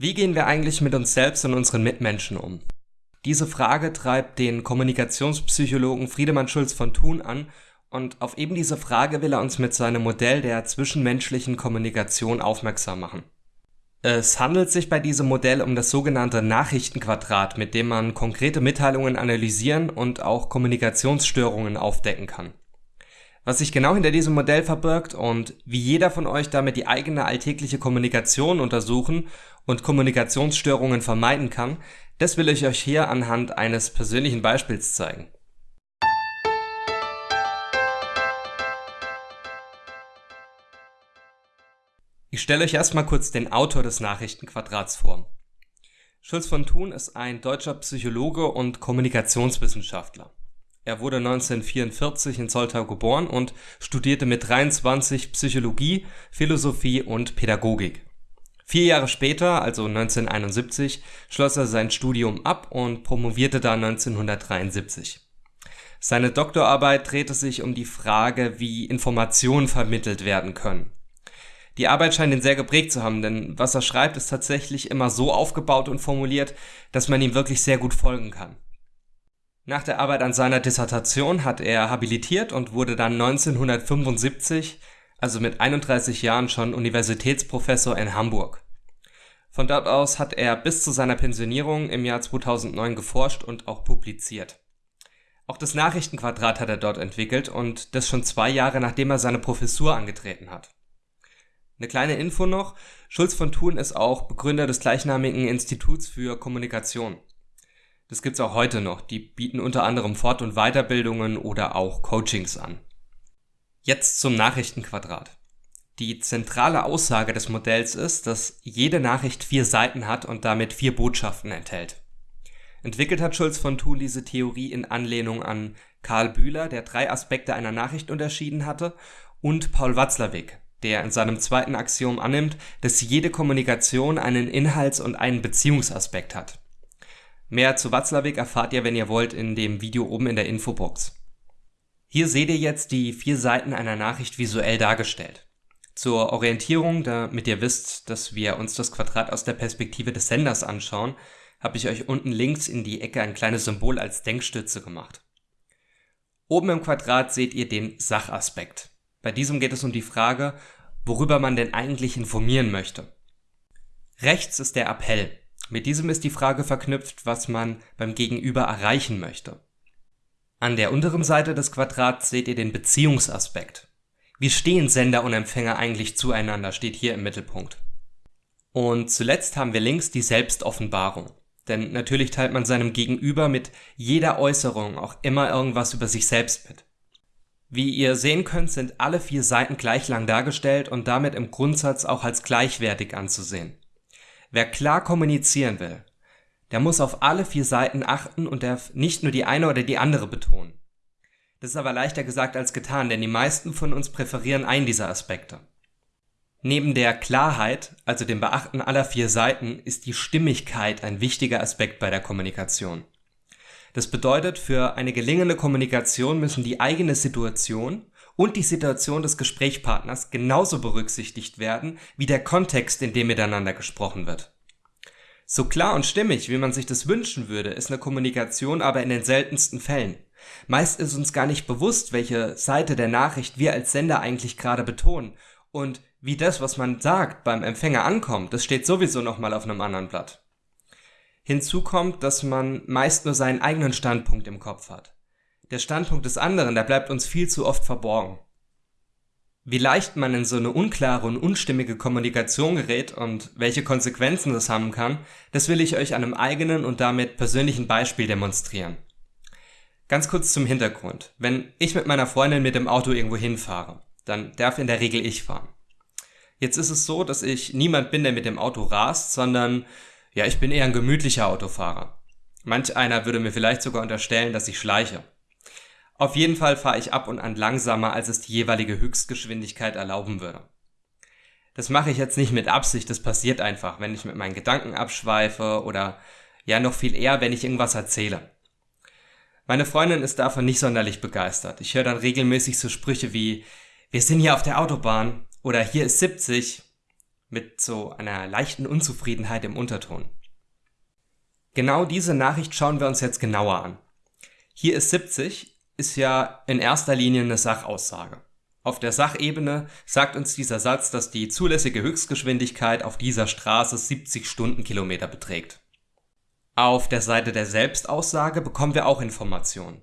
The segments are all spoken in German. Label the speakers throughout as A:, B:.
A: Wie gehen wir eigentlich mit uns selbst und unseren Mitmenschen um? Diese Frage treibt den Kommunikationspsychologen Friedemann Schulz von Thun an und auf eben diese Frage will er uns mit seinem Modell der zwischenmenschlichen Kommunikation aufmerksam machen. Es handelt sich bei diesem Modell um das sogenannte Nachrichtenquadrat, mit dem man konkrete Mitteilungen analysieren und auch Kommunikationsstörungen aufdecken kann. Was sich genau hinter diesem Modell verbirgt und wie jeder von euch damit die eigene alltägliche Kommunikation untersuchen und Kommunikationsstörungen vermeiden kann, das will ich euch hier anhand eines persönlichen Beispiels zeigen. Ich stelle euch erstmal kurz den Autor des Nachrichtenquadrats vor. Schulz von Thun ist ein deutscher Psychologe und Kommunikationswissenschaftler. Er wurde 1944 in Zolltau geboren und studierte mit 23 Psychologie, Philosophie und Pädagogik. Vier Jahre später, also 1971, schloss er sein Studium ab und promovierte dann 1973. Seine Doktorarbeit drehte sich um die Frage, wie Informationen vermittelt werden können. Die Arbeit scheint ihn sehr geprägt zu haben, denn was er schreibt, ist tatsächlich immer so aufgebaut und formuliert, dass man ihm wirklich sehr gut folgen kann. Nach der Arbeit an seiner Dissertation hat er habilitiert und wurde dann 1975, also mit 31 Jahren schon Universitätsprofessor in Hamburg. Von dort aus hat er bis zu seiner Pensionierung im Jahr 2009 geforscht und auch publiziert. Auch das Nachrichtenquadrat hat er dort entwickelt und das schon zwei Jahre nachdem er seine Professur angetreten hat. Eine kleine Info noch, Schulz von Thun ist auch Begründer des gleichnamigen Instituts für Kommunikation. Das gibt's auch heute noch. Die bieten unter anderem Fort- und Weiterbildungen oder auch Coachings an. Jetzt zum Nachrichtenquadrat. Die zentrale Aussage des Modells ist, dass jede Nachricht vier Seiten hat und damit vier Botschaften enthält. Entwickelt hat Schulz von Thun diese Theorie in Anlehnung an Karl Bühler, der drei Aspekte einer Nachricht unterschieden hatte, und Paul Watzlawick, der in seinem zweiten Axiom annimmt, dass jede Kommunikation einen Inhalts- und einen Beziehungsaspekt hat. Mehr zu Watzlawick erfahrt ihr, wenn ihr wollt, in dem Video oben in der Infobox. Hier seht ihr jetzt die vier Seiten einer Nachricht visuell dargestellt. Zur Orientierung, damit ihr wisst, dass wir uns das Quadrat aus der Perspektive des Senders anschauen, habe ich euch unten links in die Ecke ein kleines Symbol als Denkstütze gemacht. Oben im Quadrat seht ihr den Sachaspekt. Bei diesem geht es um die Frage, worüber man denn eigentlich informieren möchte. Rechts ist der Appell. Mit diesem ist die Frage verknüpft, was man beim Gegenüber erreichen möchte. An der unteren Seite des Quadrats seht ihr den Beziehungsaspekt. Wie stehen Sender und Empfänger eigentlich zueinander, steht hier im Mittelpunkt. Und zuletzt haben wir links die Selbstoffenbarung. Denn natürlich teilt man seinem Gegenüber mit jeder Äußerung auch immer irgendwas über sich selbst mit. Wie ihr sehen könnt, sind alle vier Seiten gleich lang dargestellt und damit im Grundsatz auch als gleichwertig anzusehen. Wer klar kommunizieren will, der muss auf alle vier Seiten achten und darf nicht nur die eine oder die andere betonen. Das ist aber leichter gesagt als getan, denn die meisten von uns präferieren einen dieser Aspekte. Neben der Klarheit, also dem Beachten aller vier Seiten, ist die Stimmigkeit ein wichtiger Aspekt bei der Kommunikation. Das bedeutet, für eine gelingende Kommunikation müssen die eigene Situation und die Situation des Gesprächspartners genauso berücksichtigt werden wie der Kontext, in dem miteinander gesprochen wird. So klar und stimmig, wie man sich das wünschen würde, ist eine Kommunikation aber in den seltensten Fällen. Meist ist uns gar nicht bewusst, welche Seite der Nachricht wir als Sender eigentlich gerade betonen und wie das, was man sagt, beim Empfänger ankommt, das steht sowieso nochmal auf einem anderen Blatt. Hinzu kommt, dass man meist nur seinen eigenen Standpunkt im Kopf hat. Der Standpunkt des anderen, der bleibt uns viel zu oft verborgen. Wie leicht man in so eine unklare und unstimmige Kommunikation gerät und welche Konsequenzen das haben kann, das will ich euch an einem eigenen und damit persönlichen Beispiel demonstrieren. Ganz kurz zum Hintergrund. Wenn ich mit meiner Freundin mit dem Auto irgendwo hinfahre, dann darf in der Regel ich fahren. Jetzt ist es so, dass ich niemand bin, der mit dem Auto rast, sondern ja, ich bin eher ein gemütlicher Autofahrer. Manch einer würde mir vielleicht sogar unterstellen, dass ich schleiche. Auf jeden Fall fahre ich ab und an langsamer, als es die jeweilige Höchstgeschwindigkeit erlauben würde. Das mache ich jetzt nicht mit Absicht, das passiert einfach, wenn ich mit meinen Gedanken abschweife oder ja noch viel eher, wenn ich irgendwas erzähle. Meine Freundin ist davon nicht sonderlich begeistert. Ich höre dann regelmäßig so Sprüche wie wir sind hier auf der Autobahn oder hier ist 70 mit so einer leichten Unzufriedenheit im Unterton. Genau diese Nachricht schauen wir uns jetzt genauer an. Hier ist 70, ist ja in erster Linie eine Sachaussage. Auf der Sachebene sagt uns dieser Satz, dass die zulässige Höchstgeschwindigkeit auf dieser Straße 70 Stundenkilometer beträgt. Auf der Seite der Selbstaussage bekommen wir auch Informationen.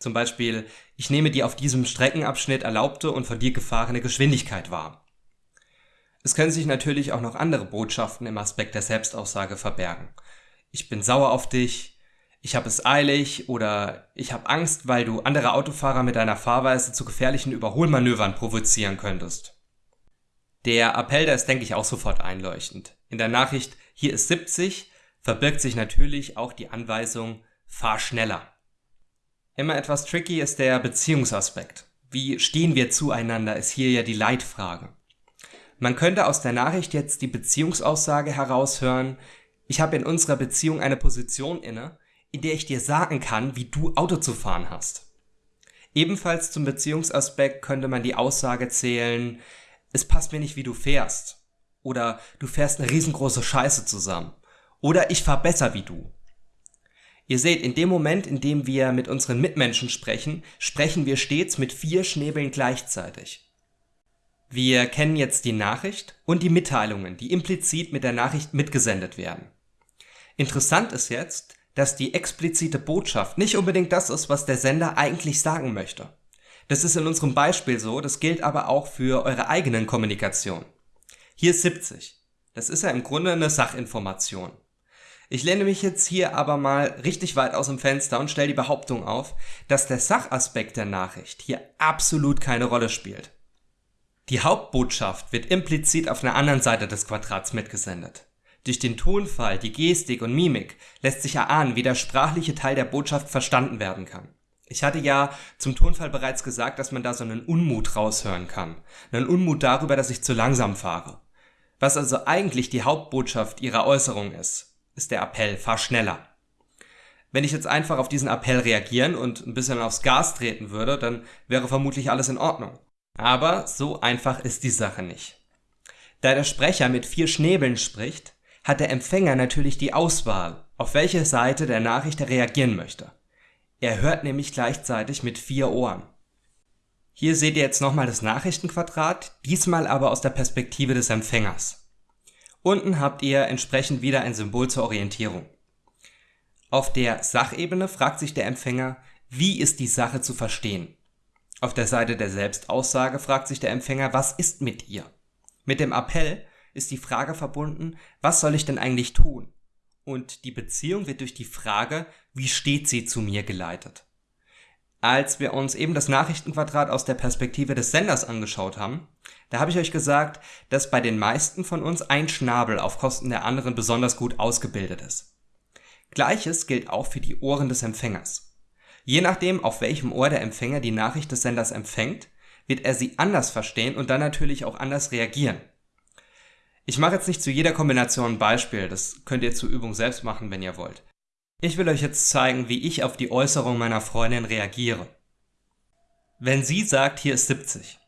A: Zum Beispiel, ich nehme die auf diesem Streckenabschnitt erlaubte und von dir gefahrene Geschwindigkeit wahr. Es können sich natürlich auch noch andere Botschaften im Aspekt der Selbstaussage verbergen. Ich bin sauer auf dich, ich habe es eilig oder ich habe Angst, weil du andere Autofahrer mit deiner Fahrweise zu gefährlichen Überholmanövern provozieren könntest. Der Appell, der ist, denke ich, auch sofort einleuchtend. In der Nachricht hier ist 70 verbirgt sich natürlich auch die Anweisung fahr schneller. Immer etwas tricky ist der Beziehungsaspekt. Wie stehen wir zueinander, ist hier ja die Leitfrage. Man könnte aus der Nachricht jetzt die Beziehungsaussage heraushören, ich habe in unserer Beziehung eine Position inne, in der ich dir sagen kann, wie du Auto zu fahren hast. Ebenfalls zum Beziehungsaspekt könnte man die Aussage zählen, es passt mir nicht, wie du fährst. Oder du fährst eine riesengroße Scheiße zusammen. Oder ich fahr besser wie du. Ihr seht, in dem Moment, in dem wir mit unseren Mitmenschen sprechen, sprechen wir stets mit vier Schnäbeln gleichzeitig. Wir kennen jetzt die Nachricht und die Mitteilungen, die implizit mit der Nachricht mitgesendet werden. Interessant ist jetzt, dass die explizite Botschaft nicht unbedingt das ist, was der Sender eigentlich sagen möchte. Das ist in unserem Beispiel so, das gilt aber auch für eure eigenen Kommunikation. Hier ist 70. Das ist ja im Grunde eine Sachinformation. Ich lehne mich jetzt hier aber mal richtig weit aus dem Fenster und stelle die Behauptung auf, dass der Sachaspekt der Nachricht hier absolut keine Rolle spielt. Die Hauptbotschaft wird implizit auf einer anderen Seite des Quadrats mitgesendet. Durch den Tonfall, die Gestik und Mimik lässt sich erahnen, wie der sprachliche Teil der Botschaft verstanden werden kann. Ich hatte ja zum Tonfall bereits gesagt, dass man da so einen Unmut raushören kann. Einen Unmut darüber, dass ich zu langsam fahre. Was also eigentlich die Hauptbotschaft ihrer Äußerung ist, ist der Appell, fahr schneller. Wenn ich jetzt einfach auf diesen Appell reagieren und ein bisschen aufs Gas treten würde, dann wäre vermutlich alles in Ordnung. Aber so einfach ist die Sache nicht. Da der Sprecher mit vier Schnäbeln spricht, hat der Empfänger natürlich die Auswahl, auf welche Seite der Nachricht er reagieren möchte. Er hört nämlich gleichzeitig mit vier Ohren. Hier seht ihr jetzt nochmal das Nachrichtenquadrat, diesmal aber aus der Perspektive des Empfängers. Unten habt ihr entsprechend wieder ein Symbol zur Orientierung. Auf der Sachebene fragt sich der Empfänger, wie ist die Sache zu verstehen? Auf der Seite der Selbstaussage fragt sich der Empfänger, was ist mit ihr? Mit dem Appell ist die Frage verbunden, was soll ich denn eigentlich tun? Und die Beziehung wird durch die Frage, wie steht sie zu mir geleitet. Als wir uns eben das Nachrichtenquadrat aus der Perspektive des Senders angeschaut haben, da habe ich euch gesagt, dass bei den meisten von uns ein Schnabel auf Kosten der anderen besonders gut ausgebildet ist. Gleiches gilt auch für die Ohren des Empfängers. Je nachdem, auf welchem Ohr der Empfänger die Nachricht des Senders empfängt, wird er sie anders verstehen und dann natürlich auch anders reagieren. Ich mache jetzt nicht zu jeder Kombination ein Beispiel, das könnt ihr zur Übung selbst machen, wenn ihr wollt. Ich will euch jetzt zeigen, wie ich auf die Äußerung meiner Freundin reagiere. Wenn sie sagt, hier ist 70,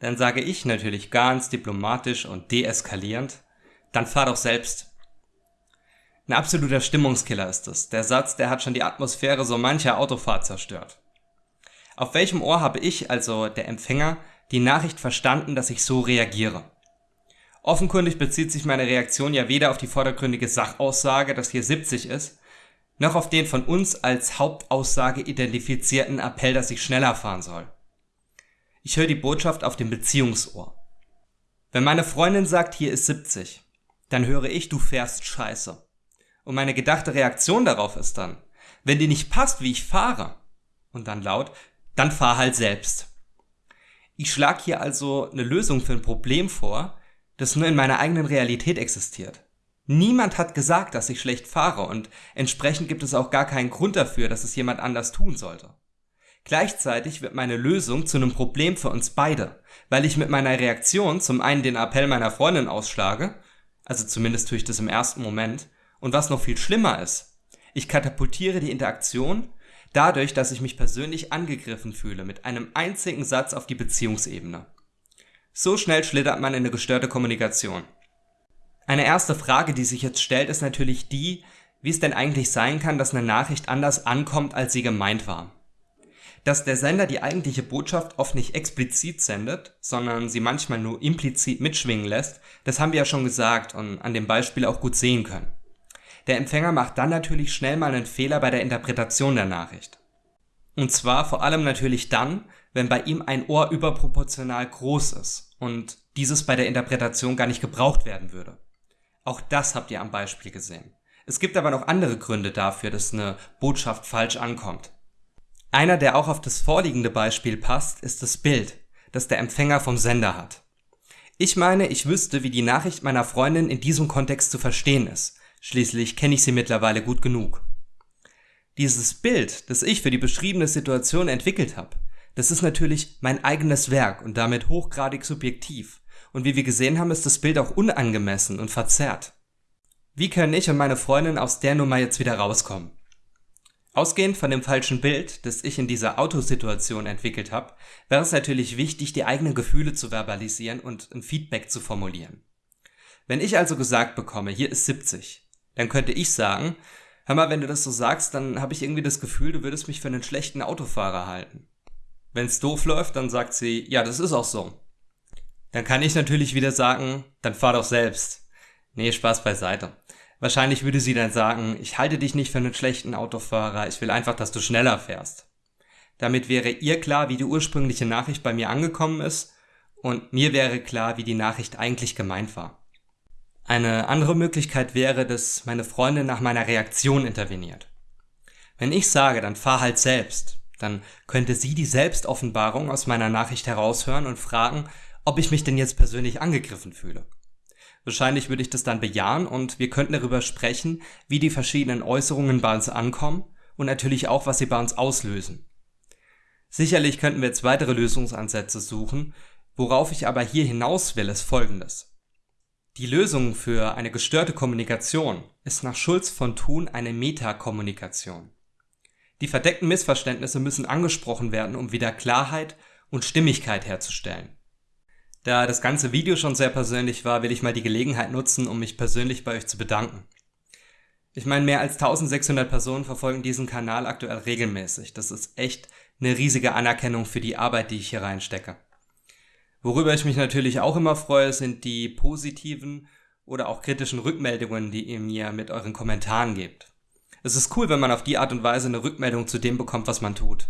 A: dann sage ich natürlich ganz diplomatisch und deeskalierend, dann fahr doch selbst. Ein absoluter Stimmungskiller ist es. Der Satz, der hat schon die Atmosphäre so mancher Autofahrt zerstört. Auf welchem Ohr habe ich, also der Empfänger, die Nachricht verstanden, dass ich so reagiere? Offenkundig bezieht sich meine Reaktion ja weder auf die vordergründige Sachaussage, dass hier 70 ist, noch auf den von uns als Hauptaussage identifizierten Appell, dass ich schneller fahren soll. Ich höre die Botschaft auf dem Beziehungsohr. Wenn meine Freundin sagt, hier ist 70, dann höre ich, du fährst scheiße. Und meine gedachte Reaktion darauf ist dann, wenn dir nicht passt, wie ich fahre, und dann laut, dann fahr halt selbst. Ich schlage hier also eine Lösung für ein Problem vor, das nur in meiner eigenen Realität existiert. Niemand hat gesagt, dass ich schlecht fahre und entsprechend gibt es auch gar keinen Grund dafür, dass es jemand anders tun sollte. Gleichzeitig wird meine Lösung zu einem Problem für uns beide, weil ich mit meiner Reaktion zum einen den Appell meiner Freundin ausschlage, also zumindest tue ich das im ersten Moment, und was noch viel schlimmer ist, ich katapultiere die Interaktion dadurch, dass ich mich persönlich angegriffen fühle mit einem einzigen Satz auf die Beziehungsebene. So schnell schlittert man in eine gestörte Kommunikation. Eine erste Frage, die sich jetzt stellt, ist natürlich die, wie es denn eigentlich sein kann, dass eine Nachricht anders ankommt, als sie gemeint war. Dass der Sender die eigentliche Botschaft oft nicht explizit sendet, sondern sie manchmal nur implizit mitschwingen lässt, das haben wir ja schon gesagt und an dem Beispiel auch gut sehen können. Der Empfänger macht dann natürlich schnell mal einen Fehler bei der Interpretation der Nachricht. Und zwar vor allem natürlich dann, wenn bei ihm ein Ohr überproportional groß ist und dieses bei der Interpretation gar nicht gebraucht werden würde. Auch das habt ihr am Beispiel gesehen. Es gibt aber noch andere Gründe dafür, dass eine Botschaft falsch ankommt. Einer, der auch auf das vorliegende Beispiel passt, ist das Bild, das der Empfänger vom Sender hat. Ich meine, ich wüsste, wie die Nachricht meiner Freundin in diesem Kontext zu verstehen ist. Schließlich kenne ich sie mittlerweile gut genug. Dieses Bild, das ich für die beschriebene Situation entwickelt habe, das ist natürlich mein eigenes Werk und damit hochgradig subjektiv. Und wie wir gesehen haben, ist das Bild auch unangemessen und verzerrt. Wie können ich und meine Freundin aus der Nummer jetzt wieder rauskommen? Ausgehend von dem falschen Bild, das ich in dieser Autosituation entwickelt habe, wäre es natürlich wichtig, die eigenen Gefühle zu verbalisieren und ein Feedback zu formulieren. Wenn ich also gesagt bekomme, hier ist 70, dann könnte ich sagen, hör mal, wenn du das so sagst, dann habe ich irgendwie das Gefühl, du würdest mich für einen schlechten Autofahrer halten. Wenn's doof läuft, dann sagt sie, ja, das ist auch so. Dann kann ich natürlich wieder sagen, dann fahr doch selbst. Nee, Spaß beiseite. Wahrscheinlich würde sie dann sagen, ich halte dich nicht für einen schlechten Autofahrer, ich will einfach, dass du schneller fährst. Damit wäre ihr klar, wie die ursprüngliche Nachricht bei mir angekommen ist und mir wäre klar, wie die Nachricht eigentlich gemeint war. Eine andere Möglichkeit wäre, dass meine Freundin nach meiner Reaktion interveniert. Wenn ich sage, dann fahr halt selbst, dann könnte sie die Selbstoffenbarung aus meiner Nachricht heraushören und fragen, ob ich mich denn jetzt persönlich angegriffen fühle. Wahrscheinlich würde ich das dann bejahen und wir könnten darüber sprechen, wie die verschiedenen Äußerungen bei uns ankommen und natürlich auch, was sie bei uns auslösen. Sicherlich könnten wir jetzt weitere Lösungsansätze suchen, worauf ich aber hier hinaus will, ist folgendes. Die Lösung für eine gestörte Kommunikation ist nach Schulz von Thun eine Metakommunikation. Die verdeckten Missverständnisse müssen angesprochen werden, um wieder Klarheit und Stimmigkeit herzustellen. Da das ganze Video schon sehr persönlich war, will ich mal die Gelegenheit nutzen, um mich persönlich bei euch zu bedanken. Ich meine, mehr als 1600 Personen verfolgen diesen Kanal aktuell regelmäßig. Das ist echt eine riesige Anerkennung für die Arbeit, die ich hier reinstecke. Worüber ich mich natürlich auch immer freue, sind die positiven oder auch kritischen Rückmeldungen, die ihr mir mit euren Kommentaren gebt. Es ist cool, wenn man auf die Art und Weise eine Rückmeldung zu dem bekommt, was man tut.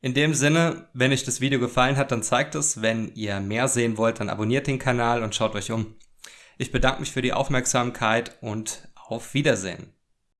A: In dem Sinne, wenn euch das Video gefallen hat, dann zeigt es. Wenn ihr mehr sehen wollt, dann abonniert den Kanal und schaut euch um. Ich bedanke mich für die Aufmerksamkeit und auf Wiedersehen.